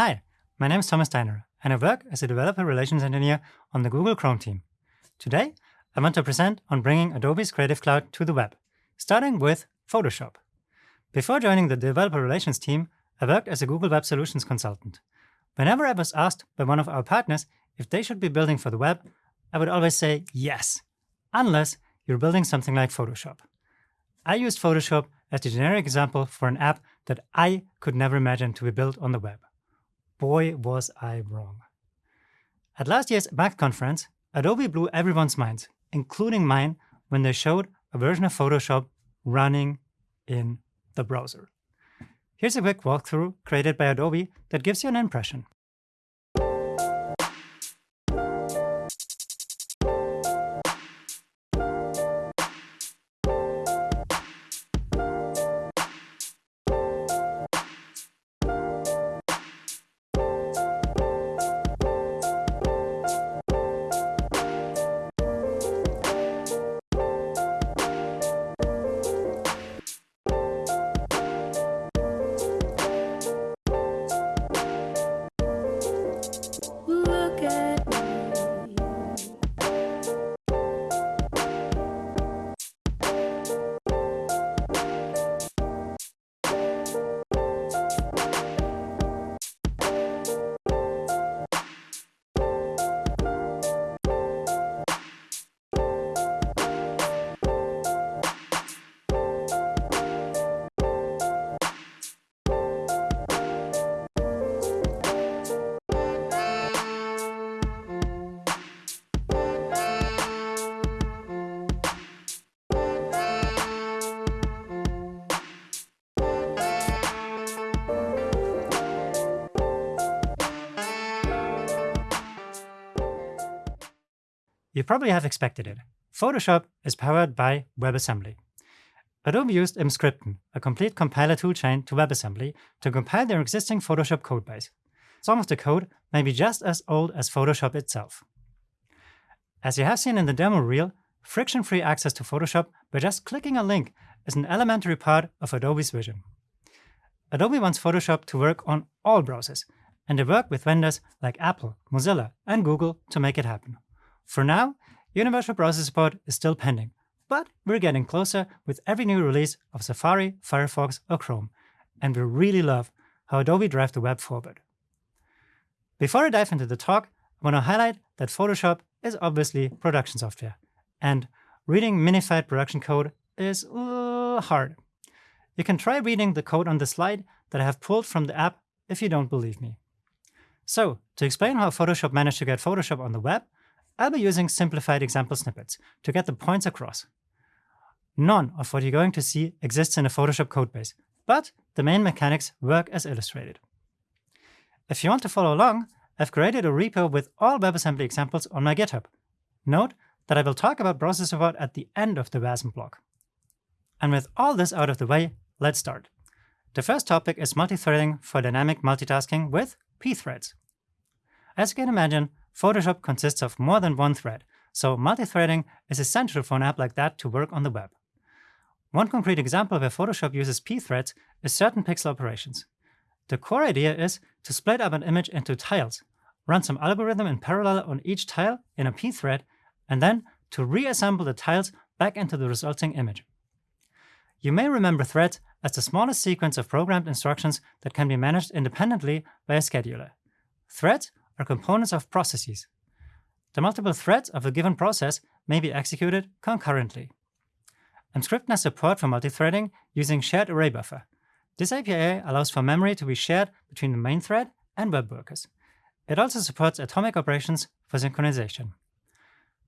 Hi, my name is Thomas Steiner, and I work as a Developer Relations Engineer on the Google Chrome team. Today, I want to present on bringing Adobe's Creative Cloud to the web, starting with Photoshop. Before joining the Developer Relations team, I worked as a Google Web Solutions consultant. Whenever I was asked by one of our partners if they should be building for the web, I would always say yes, unless you're building something like Photoshop. I used Photoshop as the generic example for an app that I could never imagine to be built on the web. Boy, was I wrong. At last year's MAX conference, Adobe blew everyone's minds, including mine, when they showed a version of Photoshop running in the browser. Here's a quick walkthrough created by Adobe that gives you an impression. You probably have expected it. Photoshop is powered by WebAssembly. Adobe used Emscripten, a complete compiler toolchain to WebAssembly, to compile their existing Photoshop codebase. Some of the code may be just as old as Photoshop itself. As you have seen in the demo reel, friction-free access to Photoshop by just clicking a link is an elementary part of Adobe's vision. Adobe wants Photoshop to work on all browsers, and they work with vendors like Apple, Mozilla, and Google to make it happen. For now, universal browser support is still pending, but we're getting closer with every new release of Safari, Firefox, or Chrome, and we really love how Adobe drives the web forward. Before I dive into the talk, I want to highlight that Photoshop is obviously production software, and reading minified production code is uh, hard. You can try reading the code on the slide that I have pulled from the app if you don't believe me. So, to explain how Photoshop managed to get Photoshop on the web, I'll be using simplified example snippets to get the points across. None of what you're going to see exists in a Photoshop codebase, but the main mechanics work as illustrated. If you want to follow along, I've created a repo with all WebAssembly examples on my GitHub. Note that I will talk about browser support at the end of the WASM block. And with all this out of the way, let's start. The first topic is multi-threading for dynamic multitasking with pthreads. As you can imagine, Photoshop consists of more than one thread, so multi-threading is essential for an app like that to work on the web. One concrete example where Photoshop uses p-threads is certain pixel operations. The core idea is to split up an image into tiles, run some algorithm in parallel on each tile in a p-thread, and then to reassemble the tiles back into the resulting image. You may remember threads as the smallest sequence of programmed instructions that can be managed independently by a scheduler. Threads are components of processes. The multiple threads of a given process may be executed concurrently. Emscripten has support for multithreading using shared array buffer. This API allows for memory to be shared between the main thread and web workers. It also supports atomic operations for synchronization.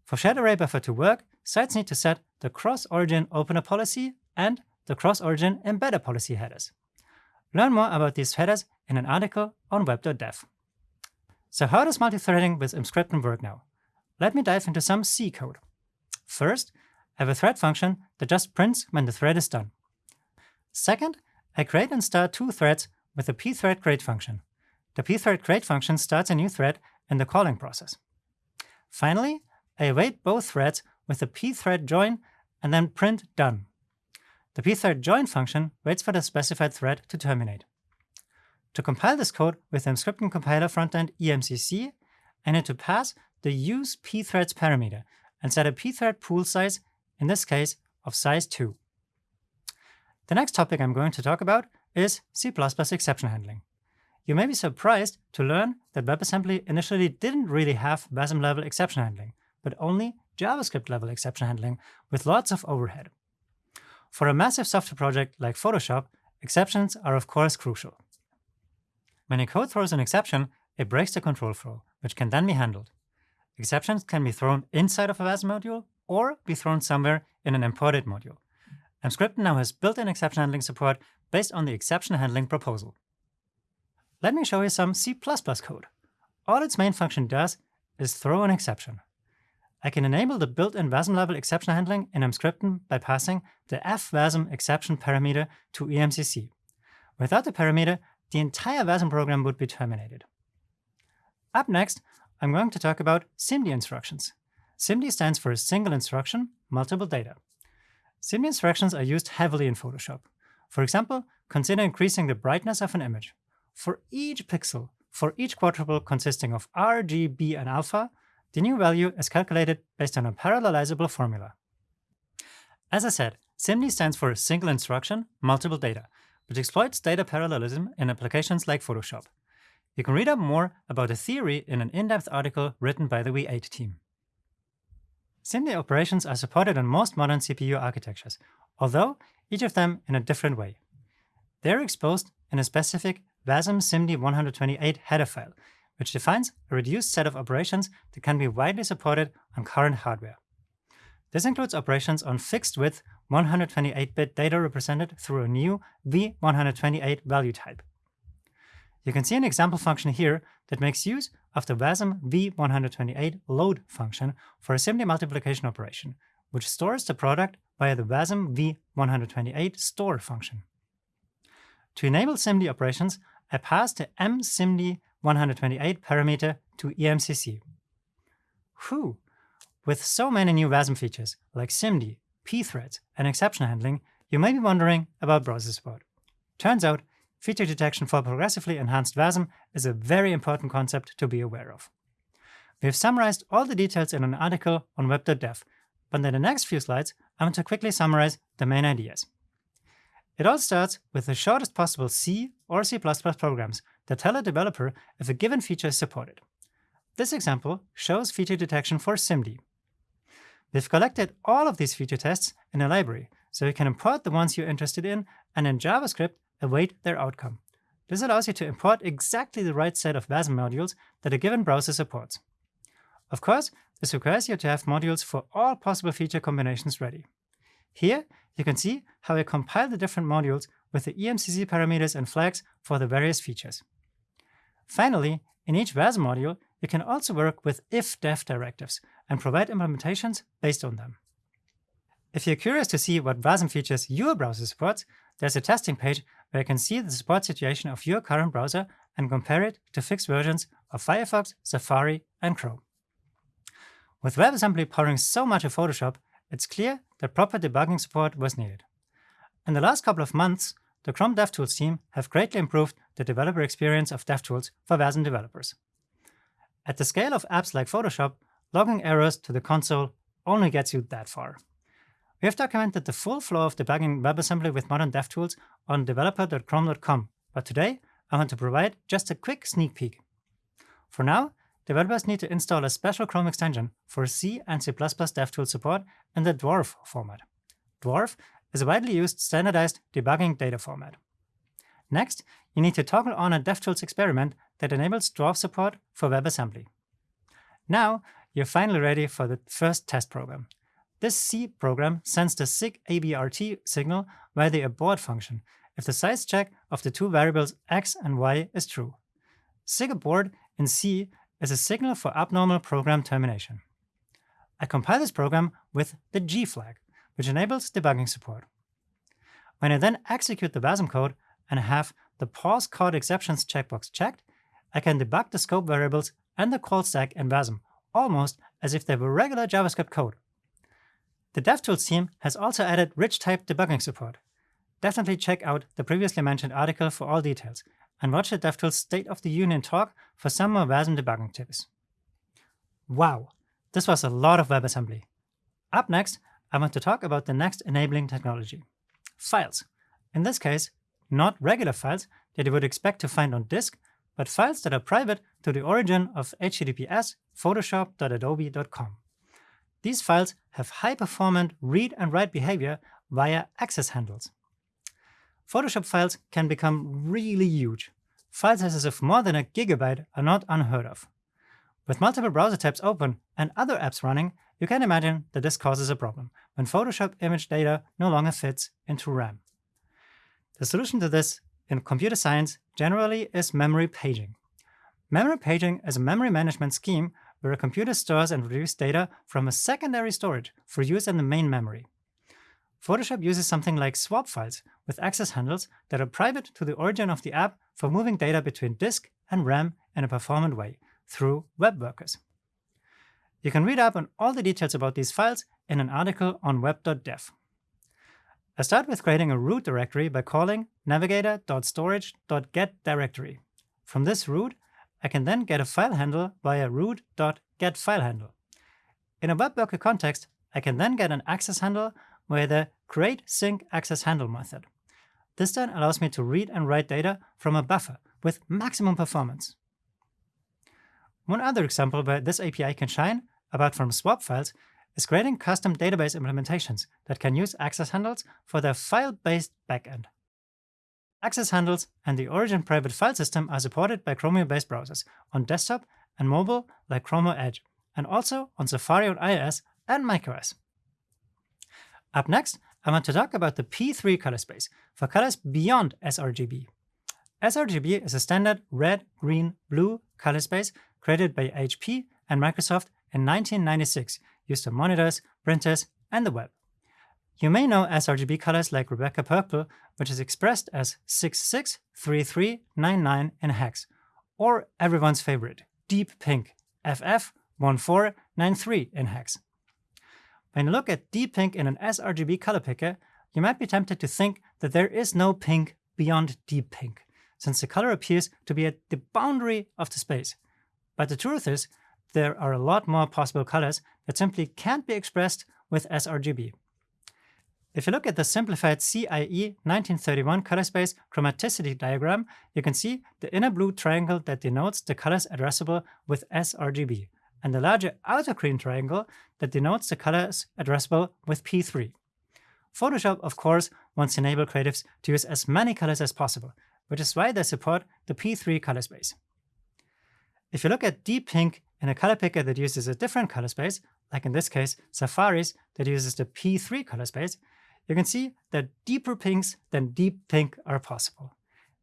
For shared array buffer to work, sites need to set the cross-origin opener policy and the cross-origin embedder policy headers. Learn more about these headers in an article on web.dev. So how does multithreading with Emscripten work now? Let me dive into some C code. First, I have a thread function that just prints when the thread is done. Second, I create and start two threads with the pthread create function. The pthread create function starts a new thread in the calling process. Finally, I await both threads with the pthread join and then print done. The pthread join function waits for the specified thread to terminate. To compile this code with the Emscripten compiler frontend EMCC, I need to pass the use pthreads parameter and set a pthread pool size, in this case, of size 2. The next topic I'm going to talk about is C++ exception handling. You may be surprised to learn that WebAssembly initially didn't really have WASM level exception handling, but only JavaScript level exception handling with lots of overhead. For a massive software project like Photoshop, exceptions are of course crucial. When a code throws an exception, it breaks the control flow, which can then be handled. Exceptions can be thrown inside of a WASM module or be thrown somewhere in an imported module. Emscripten now has built-in exception handling support based on the exception handling proposal. Let me show you some C++ code. All its main function does is throw an exception. I can enable the built-in WASM level exception handling in Emscripten by passing the fwasm exception parameter to EMCC. Without the parameter, the entire WASM program would be terminated. Up next, I'm going to talk about SIMD instructions. SIMD stands for Single Instruction, Multiple Data. SIMD instructions are used heavily in Photoshop. For example, consider increasing the brightness of an image. For each pixel, for each quadruple consisting of R, G, B, and alpha, the new value is calculated based on a parallelizable formula. As I said, SIMD stands for Single Instruction, Multiple Data, which exploits data parallelism in applications like Photoshop. You can read up more about the theory in an in-depth article written by the V8 team. SIMD operations are supported on most modern CPU architectures, although each of them in a different way. They're exposed in a specific WASM SIMD 128 header file, which defines a reduced set of operations that can be widely supported on current hardware. This includes operations on fixed width 128-bit data represented through a new V128 value type. You can see an example function here that makes use of the WASM V128 load function for a SIMD multiplication operation, which stores the product via the WASM V128 store function. To enable SIMD operations, I pass the msimd128 parameter to EMCC. Whew! With so many new WASM features like SIMD, pthreads, and exception handling, you may be wondering about browser support. Turns out, feature detection for progressively enhanced WASM is a very important concept to be aware of. We have summarized all the details in an article on web.dev, but in the next few slides, I want to quickly summarize the main ideas. It all starts with the shortest possible C or C++ programs that tell a developer if a given feature is supported. This example shows feature detection for SIMD. We've collected all of these feature tests in a library, so you can import the ones you're interested in and in JavaScript await their outcome. This allows you to import exactly the right set of WASM modules that a given browser supports. Of course, this requires you to have modules for all possible feature combinations ready. Here, you can see how I compile the different modules with the EMCC parameters and flags for the various features. Finally, in each WASM module, you can also work with if-def directives and provide implementations based on them. If you're curious to see what WASM features your browser supports, there's a testing page where you can see the support situation of your current browser and compare it to fixed versions of Firefox, Safari, and Chrome. With WebAssembly powering so much of Photoshop, it's clear that proper debugging support was needed. In the last couple of months, the Chrome DevTools team have greatly improved the developer experience of DevTools for WASM developers. At the scale of apps like Photoshop, logging errors to the console only gets you that far. We have documented the full flow of debugging WebAssembly with modern DevTools on developer.chrome.com, but today I want to provide just a quick sneak peek. For now, developers need to install a special Chrome extension for C and C++ DevTools support in the Dwarf format. Dwarf is a widely used standardized debugging data format. Next, you need to toggle on a DevTools experiment that enables Dwarf support for WebAssembly. Now, you're finally ready for the first test program. This C program sends the sig abrt signal via the abort function if the size check of the two variables x and y is true. Sig abort in C is a signal for abnormal program termination. I compile this program with the G flag, which enables debugging support. When I then execute the WASM code and have the pause caught exceptions checkbox checked, I can debug the scope variables and the call stack in WASM almost as if they were regular JavaScript code. The DevTools team has also added rich type debugging support. Definitely check out the previously mentioned article for all details, and watch the DevTools State of the Union talk for some more WASM debugging tips. Wow, this was a lot of WebAssembly. Up next, I want to talk about the next enabling technology, files. In this case, not regular files that you would expect to find on disk, but files that are private to the origin of https photoshop.adobe.com. These files have high-performant read and write behavior via access handles. Photoshop files can become really huge. File sizes of more than a gigabyte are not unheard of. With multiple browser tabs open and other apps running, you can imagine that this causes a problem when Photoshop image data no longer fits into RAM. The solution to this in computer science generally is memory paging. Memory paging is a memory management scheme where a computer stores and retrieves data from a secondary storage for use in the main memory. Photoshop uses something like swap files with access handles that are private to the origin of the app for moving data between disk and RAM in a performant way through web workers. You can read up on all the details about these files in an article on web.dev. I start with creating a root directory by calling navigator.storage.getDirectory. From this root, I can then get a file handle via root.getFileHandle. In a web worker context, I can then get an access handle via the createSyncAccessHandle method. This then allows me to read and write data from a buffer with maximum performance. One other example where this API can shine, apart from swap files, is creating custom database implementations that can use access handles for their file-based backend. Access handles and the origin private file system are supported by Chromium-based browsers on desktop and mobile like Chrome or Edge, and also on Safari on iOS and macOS. Up next, I want to talk about the P3 color space for colors beyond sRGB. sRGB is a standard red, green, blue color space created by HP and Microsoft in 1996, used on monitors, printers, and the web. You may know sRGB colors like Rebecca Purple, which is expressed as 663399 in hex, or everyone's favorite, Deep Pink, FF1493 in hex. When you look at deep pink in an sRGB color picker, you might be tempted to think that there is no pink beyond deep pink, since the color appears to be at the boundary of the space. But the truth is, there are a lot more possible colors that simply can't be expressed with sRGB. If you look at the simplified CIE 1931 color space chromaticity diagram, you can see the inner blue triangle that denotes the colors addressable with sRGB, and the larger outer green triangle that denotes the colors addressable with P3. Photoshop, of course, wants to enable creatives to use as many colors as possible, which is why they support the P3 color space. If you look at deep pink in a color picker that uses a different color space, like in this case, Safari's that uses the P3 color space, you can see that deeper pinks than deep pink are possible.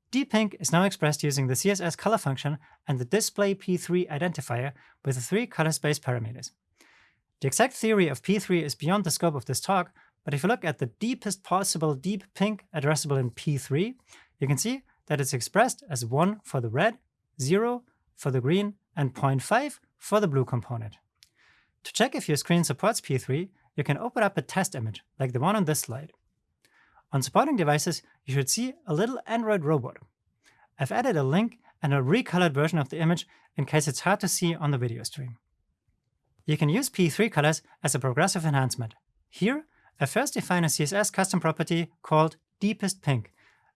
Deep pink is now expressed using the CSS color function and the display P3 identifier with the three color space parameters. The exact theory of P3 is beyond the scope of this talk, but if you look at the deepest possible deep pink addressable in P3, you can see that it's expressed as 1 for the red, 0 for the green, and 0.5 for the blue component. To check if your screen supports P3, you can open up a test image, like the one on this slide. On supporting devices, you should see a little Android robot. I've added a link and a recolored version of the image in case it's hard to see on the video stream. You can use P3 colors as a progressive enhancement. Here, I first define a CSS custom property called deepest pink,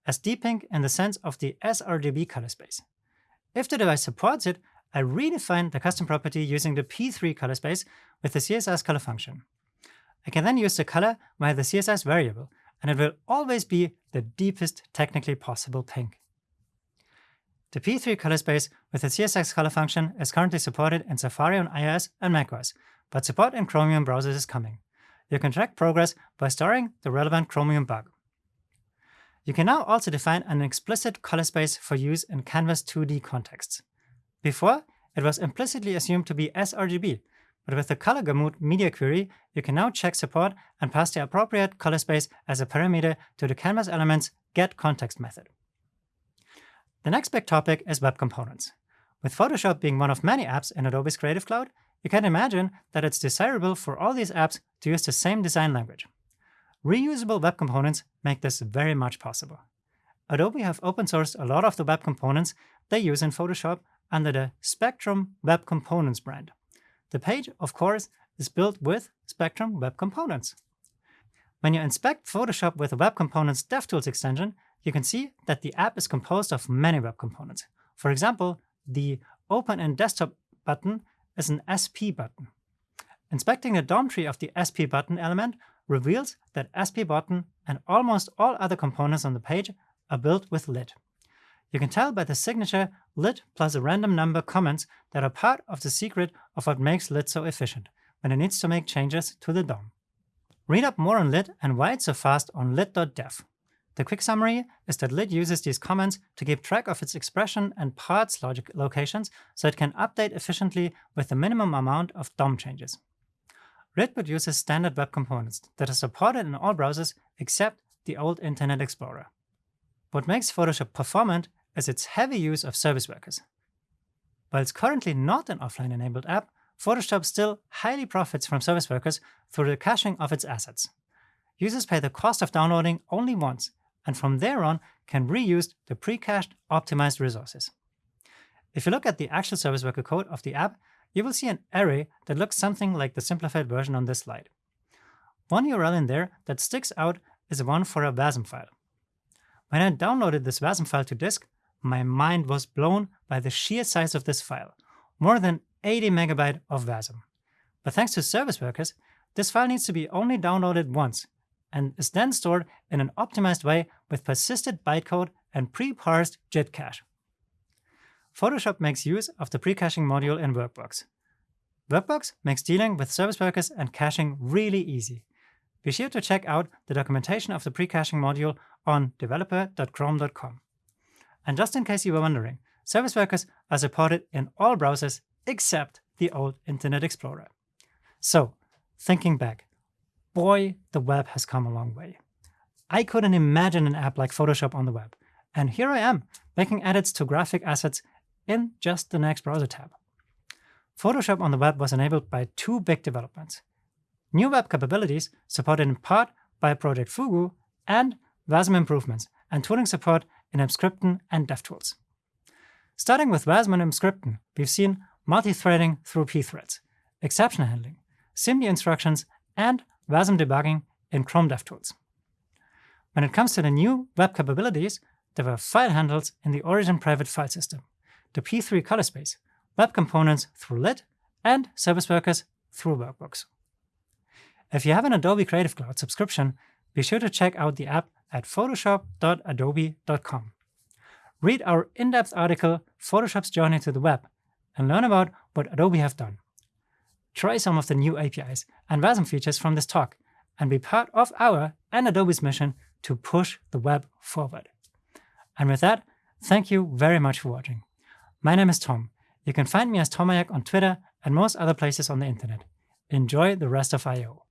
as deep pink in the sense of the sRGB color space. If the device supports it, I redefine the custom property using the P3 color space with the CSS color function. I can then use the color via the CSS variable, and it will always be the deepest technically possible pink. The P3 color space with the CSS color function is currently supported in Safari on iOS and macOS, but support in Chromium browsers is coming. You can track progress by storing the relevant Chromium bug. You can now also define an explicit color space for use in Canvas 2D contexts. Before, it was implicitly assumed to be sRGB, but with the color gamut media query, you can now check support and pass the appropriate color space as a parameter to the canvas element's getContext method. The next big topic is web components. With Photoshop being one of many apps in Adobe's Creative Cloud, you can imagine that it's desirable for all these apps to use the same design language. Reusable web components make this very much possible. Adobe have open sourced a lot of the web components they use in Photoshop under the Spectrum Web Components brand. The page, of course, is built with Spectrum Web Components. When you inspect Photoshop with the Web Components DevTools extension, you can see that the app is composed of many web components. For example, the Open in Desktop button is an SP button. Inspecting the DOM tree of the SP button element reveals that SP button and almost all other components on the page are built with lit. You can tell by the signature lit plus a random number comments that are part of the secret of what makes lit so efficient when it needs to make changes to the DOM. Read up more on lit and why it's so fast on lit.dev. The quick summary is that lit uses these comments to keep track of its expression and parts logic locations so it can update efficiently with the minimum amount of DOM changes. Lit uses standard web components that are supported in all browsers except the old Internet Explorer. What makes Photoshop performant is its heavy use of service workers. While it's currently not an offline-enabled app, Photoshop still highly profits from service workers through the caching of its assets. Users pay the cost of downloading only once, and from there on can reuse the pre-cached optimized resources. If you look at the actual service worker code of the app, you will see an array that looks something like the simplified version on this slide. One URL in there that sticks out is one for a WASM file. When I downloaded this WASM file to disk, my mind was blown by the sheer size of this file, more than 80 megabyte of WASM. But thanks to service workers, this file needs to be only downloaded once and is then stored in an optimized way with persisted bytecode and pre-parsed JIT cache. Photoshop makes use of the pre-caching module in Workbox. Workbox makes dealing with service workers and caching really easy. Be sure to check out the documentation of the pre-caching module on developer.chrome.com. And just in case you were wondering, service workers are supported in all browsers except the old Internet Explorer. So, thinking back, boy, the web has come a long way. I couldn't imagine an app like Photoshop on the web. And here I am, making edits to graphic assets in just the next browser tab. Photoshop on the web was enabled by two big developments. New web capabilities supported in part by Project Fugu and WASM improvements and tooling support in Emscripten and DevTools. Starting with WASM and Emscripten, we've seen multi-threading through pthreads, exception handling, SIMD instructions, and WASM debugging in Chrome DevTools. When it comes to the new web capabilities, there were file handles in the origin private file system, the P3 color space, web components through lit, and service workers through Workbox. If you have an Adobe Creative Cloud subscription, be sure to check out the app at photoshop.adobe.com. Read our in-depth article, Photoshop's Journey to the Web, and learn about what Adobe have done. Try some of the new APIs and WASM features from this talk, and be part of our and Adobe's mission to push the web forward. And with that, thank you very much for watching. My name is Tom. You can find me as Tomayac on Twitter and most other places on the internet. Enjoy the rest of I/O